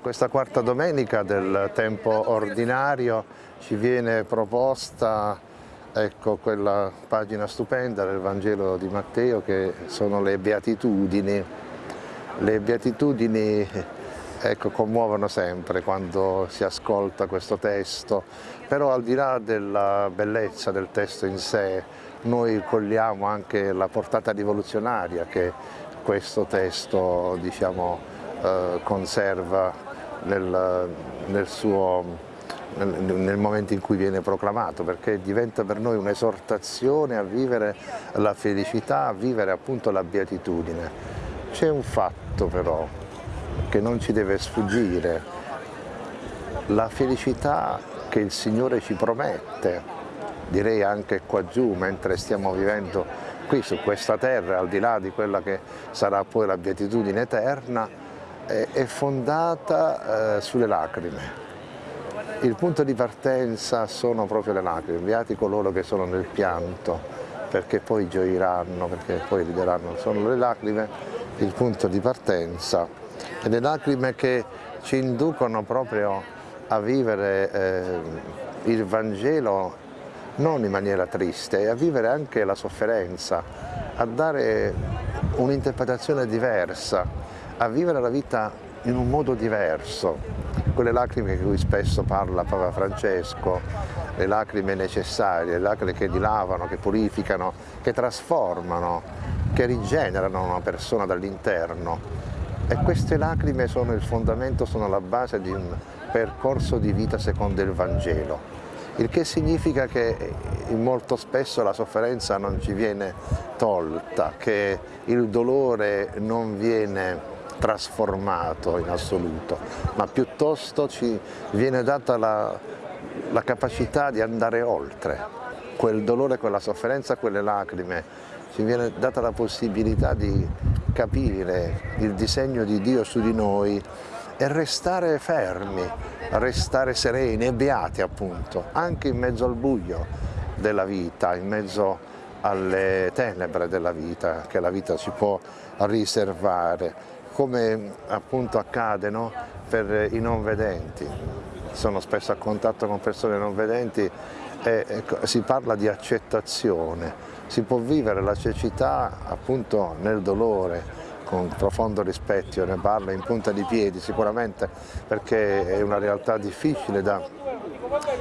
questa quarta domenica del tempo ordinario ci viene proposta ecco, quella pagina stupenda del Vangelo di Matteo che sono le beatitudini. Le beatitudini ecco, commuovono sempre quando si ascolta questo testo, però al di là della bellezza del testo in sé, noi cogliamo anche la portata rivoluzionaria che questo testo diciamo, eh, conserva nel, nel, suo, nel, nel, momento in cui viene proclamato, perché diventa per noi un'esortazione a vivere la felicità, a vivere appunto la beatitudine. C'è un fatto però che non ci deve sfuggire, la felicità che il Signore ci promette, direi anche qua giù mentre stiamo vivendo qui su questa terra, al di là di quella che sarà poi la beatitudine eterna, è fondata eh, sulle lacrime. Il punto di partenza sono proprio le lacrime, beati coloro che sono nel pianto, perché poi gioiranno, perché poi rideranno, sono le lacrime il punto di partenza. E le lacrime che ci inducono proprio a vivere eh, il Vangelo non in maniera triste, a vivere anche la sofferenza, a dare un'interpretazione diversa, a vivere la vita in un modo diverso. Quelle lacrime di cui spesso parla Papa Francesco, le lacrime necessarie, le lacrime che dilavano, che purificano, che trasformano, che rigenerano una persona dall'interno. E queste lacrime sono il fondamento, sono la base di un percorso di vita secondo il Vangelo il che significa che molto spesso la sofferenza non ci viene tolta, che il dolore non viene trasformato in assoluto, ma piuttosto ci viene data la, la capacità di andare oltre. Quel dolore, quella sofferenza, quelle lacrime, ci viene data la possibilità di capire il disegno di Dio su di noi e restare fermi, restare sereni e beati appunto, anche in mezzo al buio della vita, in mezzo alle tenebre della vita che la vita ci può riservare, come appunto accade no? per i non vedenti. Sono spesso a contatto con persone non vedenti e, si parla di accettazione, si può vivere la cecità appunto nel dolore, con profondo rispetto, ne parlo in punta di piedi sicuramente perché è una realtà difficile da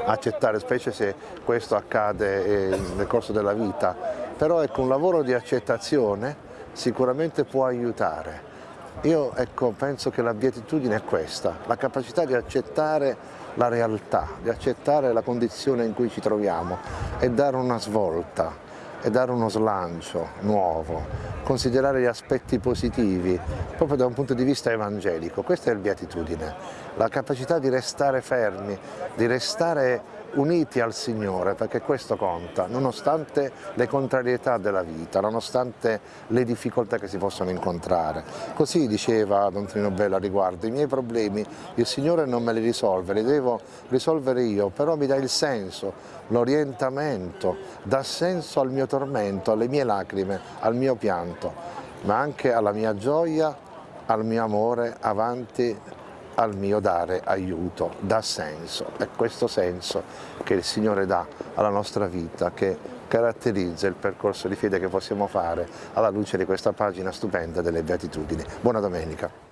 accettare, specie se questo accade eh, nel corso della vita, però ecco, un lavoro di accettazione sicuramente può aiutare. Io ecco, penso che la beatitudine è questa, la capacità di accettare la realtà, di accettare la condizione in cui ci troviamo e dare una svolta e dare uno slancio nuovo, considerare gli aspetti positivi proprio da un punto di vista evangelico. Questa è il beatitudine, la capacità di restare fermi, di restare uniti al Signore, perché questo conta, nonostante le contrarietà della vita, nonostante le difficoltà che si possono incontrare. Così diceva Don Trino Bello a riguardo, i miei problemi il Signore non me li risolve, li devo risolvere io, però mi dà il senso, l'orientamento, dà senso al mio tormento, alle mie lacrime, al mio pianto, ma anche alla mia gioia, al mio amore avanti al mio dare aiuto, dà senso. È questo senso che il Signore dà alla nostra vita, che caratterizza il percorso di fede che possiamo fare alla luce di questa pagina stupenda delle Beatitudini. Buona domenica.